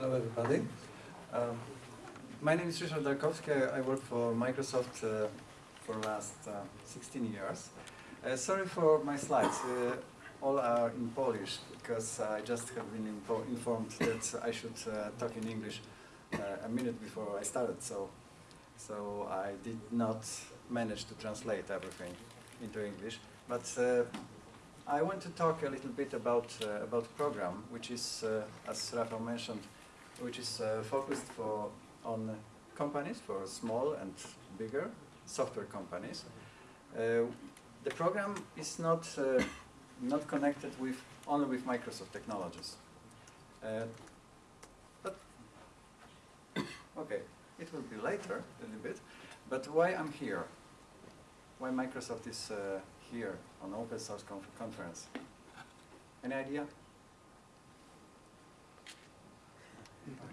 Hello, everybody. Um, my name is Ryszard Darkowski. I work for Microsoft uh, for the last uh, 16 years. Uh, sorry for my slides. Uh, all are in Polish because I just have been info informed that I should uh, talk in English uh, a minute before I started. So, so I did not manage to translate everything into English. But I want to talk a little bit about about program, which is, as Rafael mentioned, which is uh, focused for on companies, for small and bigger software companies. Uh, the program is not uh, not connected with only with Microsoft technologies. Uh, but okay, it will be later a little bit. But why I'm here? Why Microsoft is here on open source conf conference. Any idea?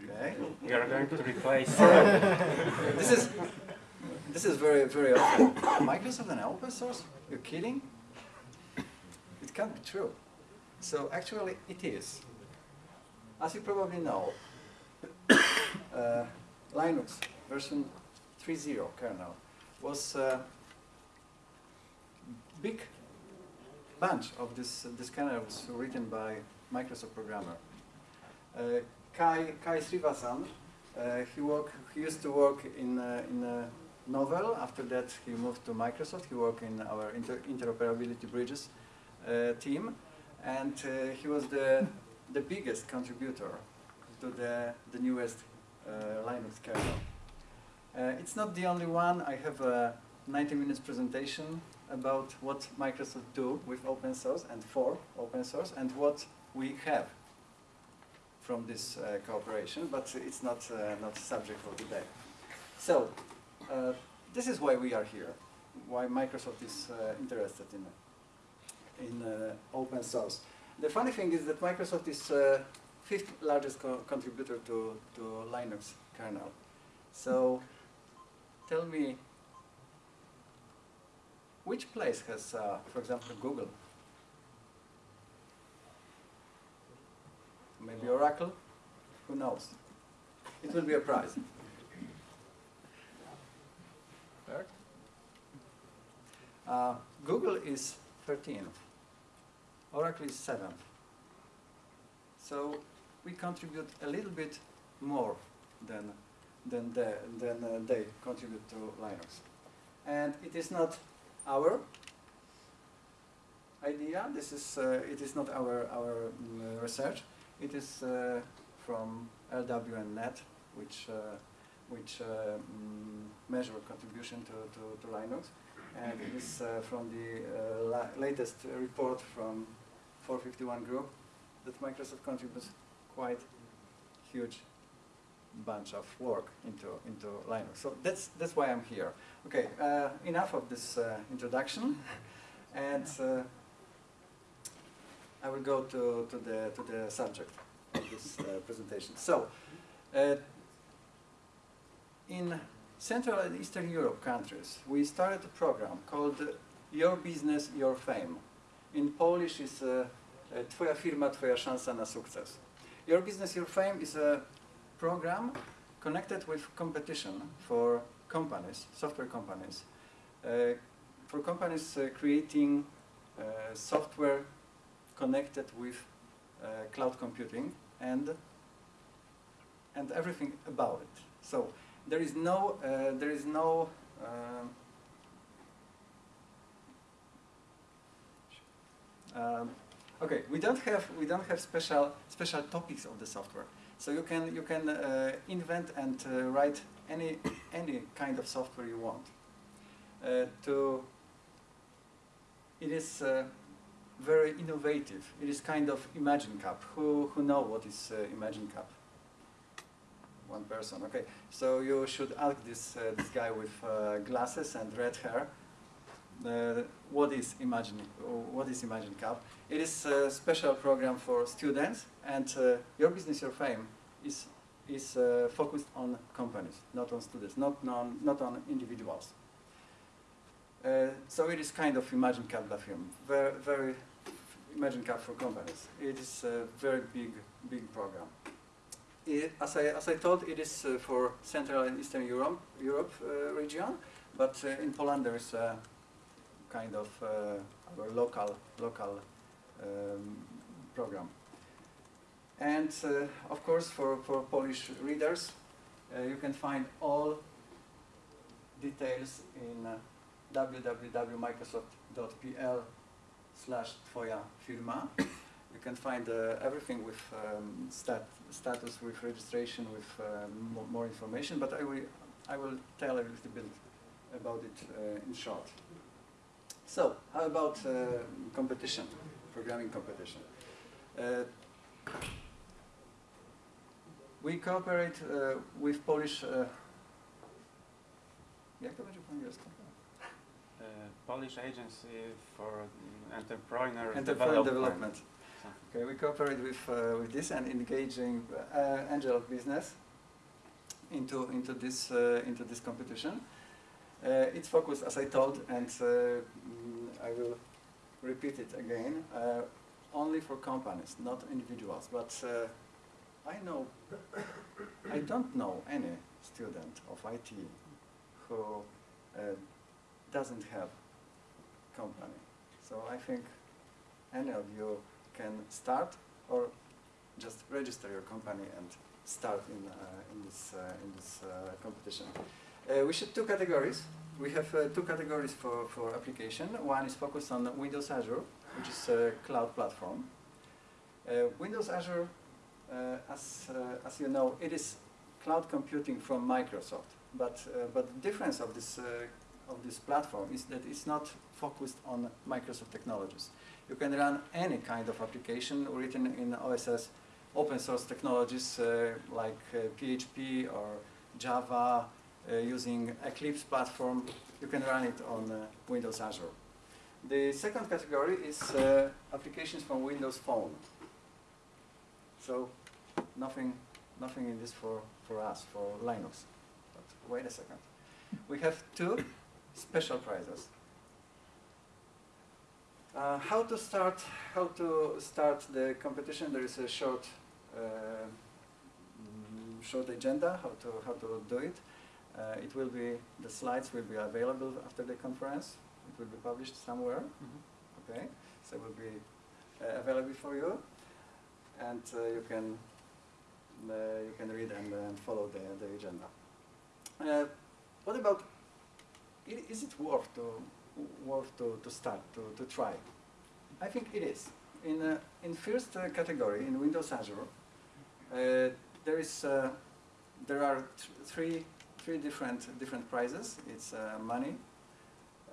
Okay. We are going to replace. this is this is very very often. Microsoft and open source? You're kidding? It can't be true. So actually, it is. As you probably know, uh, Linux version 3.0 kernel was uh, big bunch of this, uh, this kernels written by Microsoft programmer. Uh, Kai, Kai Srinivasan, uh, he, work, he used to work in, uh, in a Novell. After that, he moved to Microsoft. He worked in our inter interoperability bridges uh, team. And uh, he was the, the biggest contributor to the, the newest Linux kernel. it's not the only one. I have a 90 minutes presentation about what Microsoft do with open source and for open source and what we have from this uh, cooperation, but it's not, uh, not subject for today. So, uh, this is why we are here, why Microsoft is uh, interested in, in uh, open source. The funny thing is that Microsoft is uh, fifth largest co contributor to, to Linux kernel. So, tell me which place has, for example, Google? Maybe Oracle? Who knows? It will be a prize. Uh, Google is 13th. Oracle is 7th. So we contribute a little bit more than, than, the, than uh, they contribute to Linux. And it is not our idea. This is uh, it is not our our um, research. It is uh, from LWN.net, which uh, which mm, measure contribution to, to, to, Linux, and it is uh, from the la latest report from 451 group that Microsoft contributes quite huge bunch of work into into Linux. So that's that's why I'm here. Okay, uh, enough of this uh, introduction, and uh, I will go to to the to the subject of this uh, presentation. So, uh, in Central and Eastern Europe countries, we started a program called Your Business, Your Fame. In Polish, it's uh, Twoja firma, Twoja szansa na sukces. Your Business, Your Fame is a program connected with competition for companies, software companies, uh, for companies uh, creating uh, software connected with uh, cloud computing and and everything about it. So there is no uh, there is no um, um, okay, we don't have we don't have special special topics of the software. So you can you can uh, invent and uh, write any any kind of software you want. Uh, to it is uh, very innovative. It is kind of Imagine Cup. Who who know what is uh, Imagine Cup? One person. Okay, so you should ask this uh, this guy with glasses and red hair. what is Imagine? What is Imagine Cup? It is a special program for students, and uh, Your Business, Your Fame is, is uh, focused on companies, not on students, not, non, not on individuals. Uh, so it is kind of Imagine Cup the film, very, very Imagine Cup for companies. It is a very big, big program. Uh, i as, I, as I told, it is uh, for Central and Eastern Europe, Europe uh, region, but uh, in Poland there is a kind of uh, our local, local um, program. And uh, of course, for, for Polish readers, you can find all details in www.microsoft.pl slash twoja firma. You can find uh, everything with um, stat status, with registration, with uh, mo more information, but I will, I will tell a little bit about it uh, in short. So, how about uh, competition, programming competition? Uh, we cooperate uh, with Polish... Uh, jak to będzie po angielsku? Uh, Polish Agency for mm, Entrepreneur, Entrepreneur Development. development. Okay, we cooperate with, uh, with this and engaging uh, angel business into, into, this, uh, into this competition. Uh, it's focused, as I told, and uh, mm, I will repeat it again, uh, only for companies, not individuals. But uh, I know, I don't know any student of IT who uh, doesn't have company. So I think any of you can start or just register your company and start in, uh, in this, uh, in this uh, competition. We should two categories. We have two categories for, for application. One is focused on Windows Azure, which is a cloud platform. Windows Azure, as, as you know, it is cloud computing from Microsoft. But, uh, but the difference of this, uh, of this platform is that it's not focused on Microsoft technologies. You can run any kind of application written in OSS open source technologies uh, like uh, PHP or Java uh, using Eclipse platform. You can run it on uh, Windows Azure. The second category is uh, applications from Windows Phone. So nothing, nothing in this for, for us, for Linux. But wait a second. We have two special prizes. Uh, how to start? How to start the competition? There is a short, uh, mm, short agenda. How to how to do it? Uh, it will be the slides will be available after the conference. It will be published somewhere. Okay, so it will be uh, available for you, and uh, you can uh, you can read and uh, follow the the agenda. Uh, what about? I- Is it worth to worth to, to start to, to try? I think it is. In uh, in first uh, category in Windows Azure, uh, there is uh, there are th three three different different prizes. It's uh, money,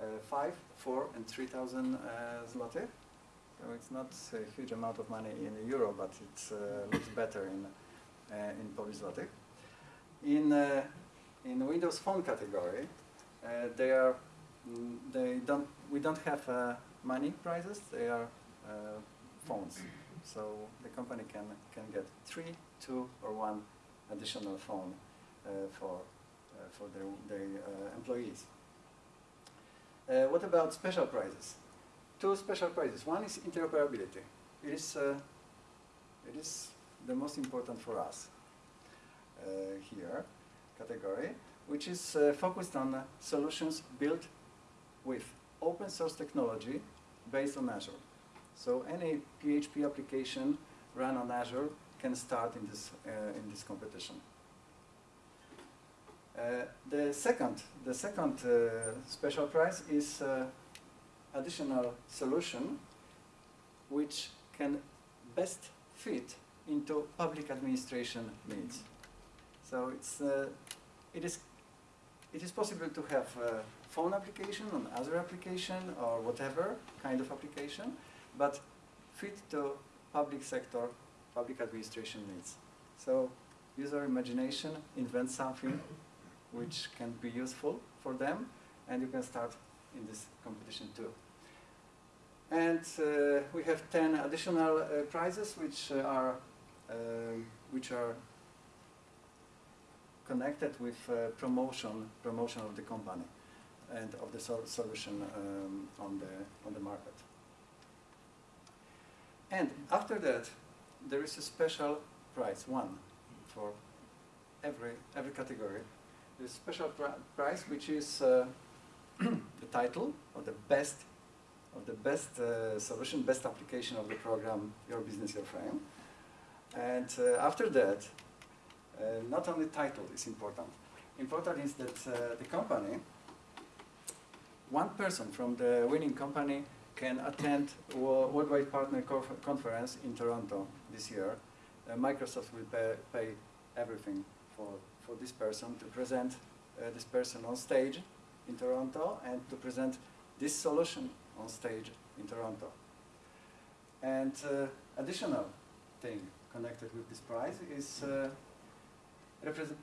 uh, five, four, and three thousand zloty. So it's not a huge amount of money in euro, but it looks better in in Polish zloty. In in Windows Phone category, they are mm, they don't we don't have uh, money prizes. They are uh, phones. So the company can can get three, two, or one additional phone uh, for uh, for their their uh, employees. Uh, what about special prizes? Two special prizes. One is interoperability. It is uh, it is the most important for us uh, here category, which is uh, focused on uh, solutions built with open source technology based on Azure. So any PHP application run on Azure can start in this, uh, in this competition. Uh, the second, the second uh, special prize is uh, additional solution which can best fit into public administration needs. So it's, it, is, it is possible to have a phone application, an Azure application, or whatever kind of application, but fit to public sector, public administration needs. So user imagination, invent something which can be useful for them, and you can start in this competition too. And uh, we have 10 additional uh, prizes which uh, are um, which are connected with uh, promotion promotion of the company and of the sol solution um, on the on the market. And after that, there is a special prize one for every every category. A special pri- prize, which is uh, the title of the best of the best uh, solution, best application of the program Your Business, Your Fame. And uh, after that, not only title is important. Important is that uh, the company, one person from the winning company can attend wo- Worldwide Partner Conf- Conference in Toronto this year. Uh, Microsoft will pay, pay everything for, for this person to present uh, this person on stage in Toronto and to present this solution on stage in Toronto. And uh, additional thing connected with this prize is uh, represent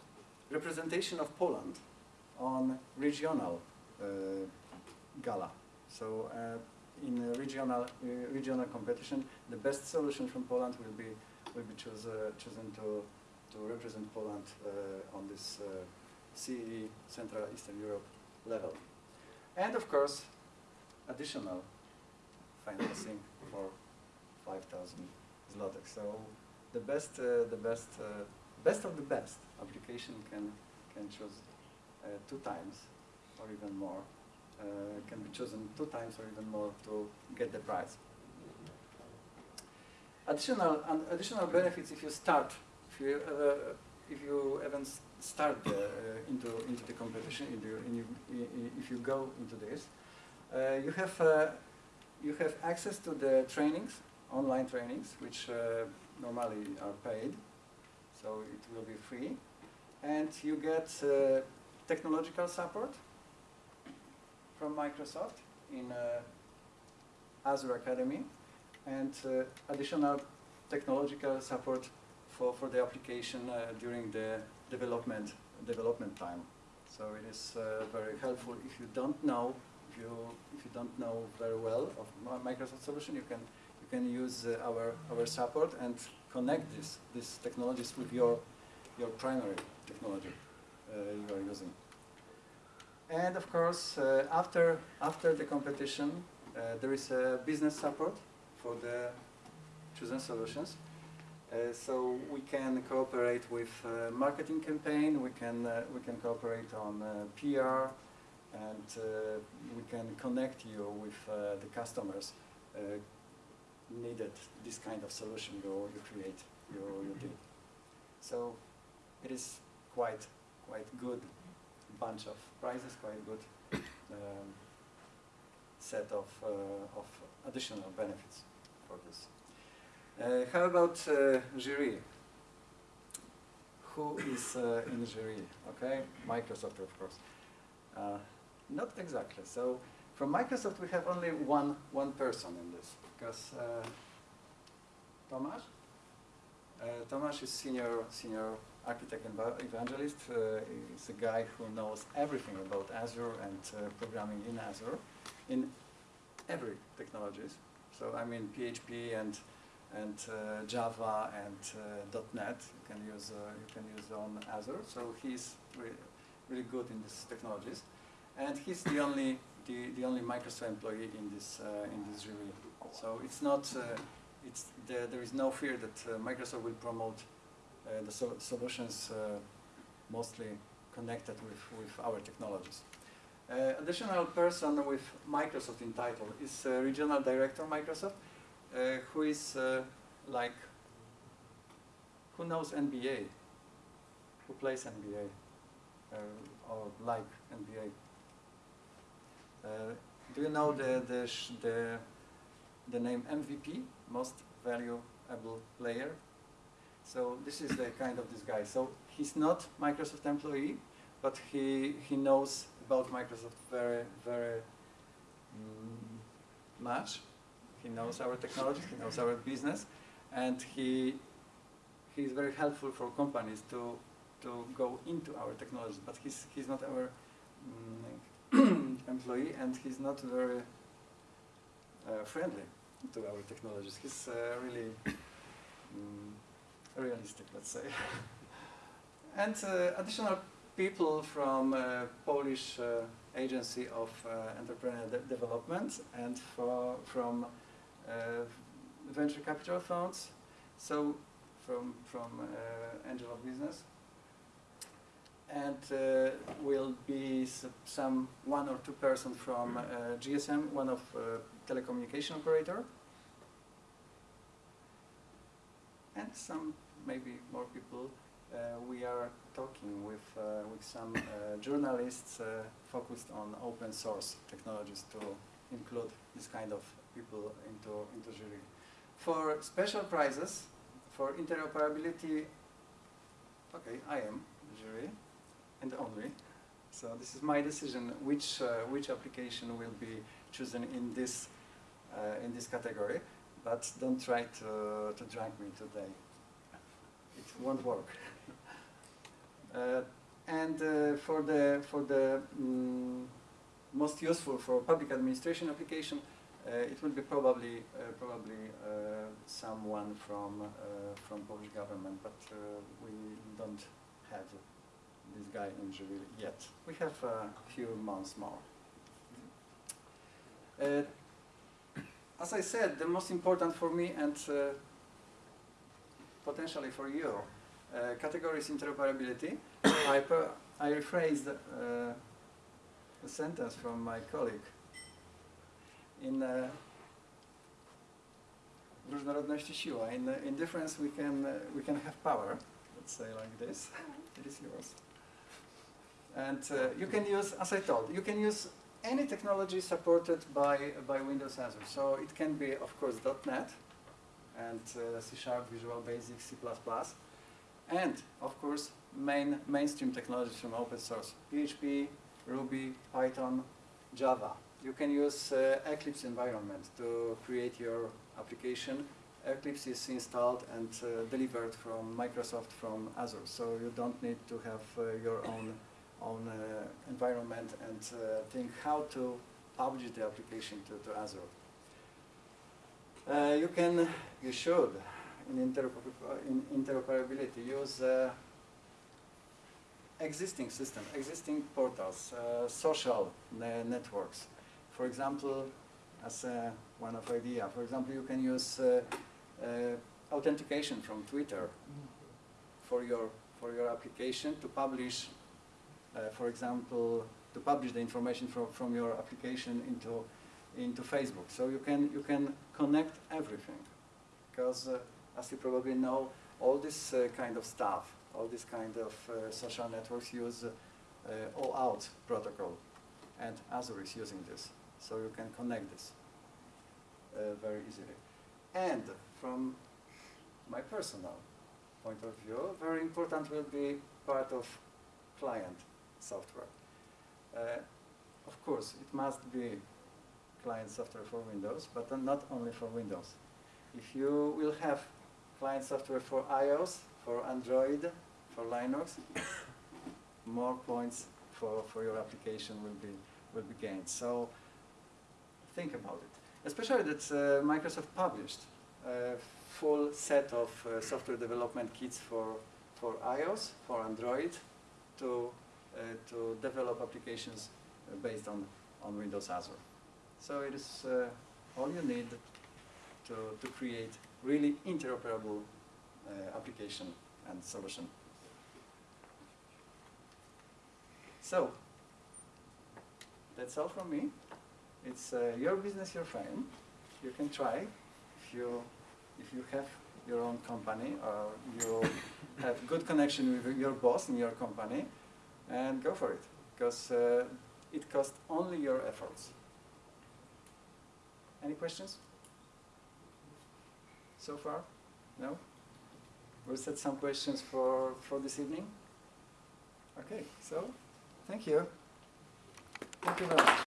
representation of Poland on regional uh, gala. So uh, in regional regional competition, the best solution from Poland will be will be chosen to to represent Poland on this CE Central Eastern Europe level. And of course, additional financing for 5,000 zlotys. So the best, the best, best of the best application can can choose uh, two times or even more. Uh, can be chosen two times or even more to get the prize. Additional and additional benefits if you start, if you uh, if you even start uh, into into the competition, you, in you, if you go into this, uh, you have uh, you have access to the trainings, online trainings, which normally are paid, so it will be free, and you get uh, technological support from Microsoft in uh, Azure Academy, and uh, additional technological support for, for the application uh, during the development development time. So it is uh, very helpful if you don't know if you if you don't know very well of Microsoft solution, you can can use uh, our our support and connect this these technologies with your your primary technology uh, you are using. And of course, uh, after after the competition, there is a business support for the chosen solutions. Uh, so we can cooperate with uh, marketing campaign. We can uh, we can cooperate on PR, and we can connect you with the customers needed this kind of solution you you create you you did. So it is quite quite good bunch of prizes, quite good um, set of uh, of additional benefits for this. Uh, how about uh, jury? Who is uh, in jury? Okay, Microsoft, of course. Uh, not exactly. So from Microsoft, we have only one one person in this because uh, Tomasz. Uh, Tomasz is senior senior architect and evangelist. Uh, he's a guy who knows everything about Azure and uh, programming in Azure, in every technologies. So I mean PHP and and uh, Java and uh, .NET. You can use uh, you can use on Azure. So he's really, really good in these technologies, and he's the only the, the only Microsoft employee in this uh, in this jury. So it's not uh, it's the, there is no fear that uh, Microsoft will promote the so- solutions mostly connected with, with our technologies. Uh, additional person with Microsoft in title is uh, regional director Microsoft, uh, who is like who knows NBA, who plays NBA or like NBA. Uh, do you know the the the the name MVP, most valuable player? So this is the kind of this guy. So he's not Microsoft employee, but he he knows about Microsoft very very mm, much. He knows our technology, he knows our business, and he he is very helpful for companies to to go into our technology. But he's he's not our mm, employee, and he's not very uh, friendly to our technologies. He's uh, really mm, realistic, let's say. and uh, additional people from uh, Polish uh, Agency of Entrepreneur De- Development and for, from venture capital funds. So from, from Angel of Business. And uh, will be some one or two person from uh, GSM, one of uh, telecommunication operator. And some, maybe more people. Uh, we are talking with, uh, with some uh, journalists focused on open source technologies to include this kind of people into, into jury. For special prizes, for interoperability, okay, I am jury, and only. So this is my decision which, uh, which application will be chosen in this, uh, in this category, but don't try to, to drag me today. It won't work. Uh, and uh, for the, for the mm, most useful for public administration application, uh, it will be probably uh, probably someone from from Polish government, but we don't have this guy in jury yet. We have a few months more. Uh, as I said, the most important for me and uh, potentially for you, uh, category is interoperability. I, per- I rephrased uh, a sentence from my colleague. In uh, w różnorodności siła. In, uh, in difference we can, uh, we can have power. Let's say like this. It is yours. And uh, you can use, as I told, you can use any technology supported by, by Windows Azure. So it can be, of course, .NET and uh, C Sharp, Visual Basic, C++. And, of course, main, mainstream technologies from open source. PHP, Ruby, Python, Java. You can use uh, Eclipse environment to create your application. Eclipse is installed and uh, delivered from Microsoft from Azure, so you don't need to have uh, your own own uh, environment and uh, think how to publish the application to, to Azure. Uh, you can, you should, in, in interoperability, use uh, existing system, existing portals, uh, social ne networks. For example, as uh, one of idea, for example, you can use uh, uh, authentication from Twitter for your for your application to publish, for example, to publish the information from from your application into into Facebook. So you can you can connect everything, because uh, as you probably know, all this uh, kind of stuff, all this kind of uh, social networks use uh, OAuth protocol, and Azure is using this. So you can connect this uh, very easily. And from my personal point of view, very important will be part of client software. Uh, of course, it must be client software for Windows, but not only for Windows. If you will have client software for iOS, for Android, for Linux, more points for, for your application will be, will be gained. So think about it. Especially that uh, Microsoft published a full set of uh, software development kits for, for iOS, for Android, to, to develop applications uh, based on, on Windows Azure. So it is uh, all you need to, to create really interoperable uh, application and solution. So, that's all from me. It's uh, your business, your friend. You can try if you, if you have your own company or you have good connection with your boss in your company, and go for it, because uh, it costs only your efforts. Any questions? So far? No? We'll set some questions for, for this evening. Okay, so thank you. Thank you very much.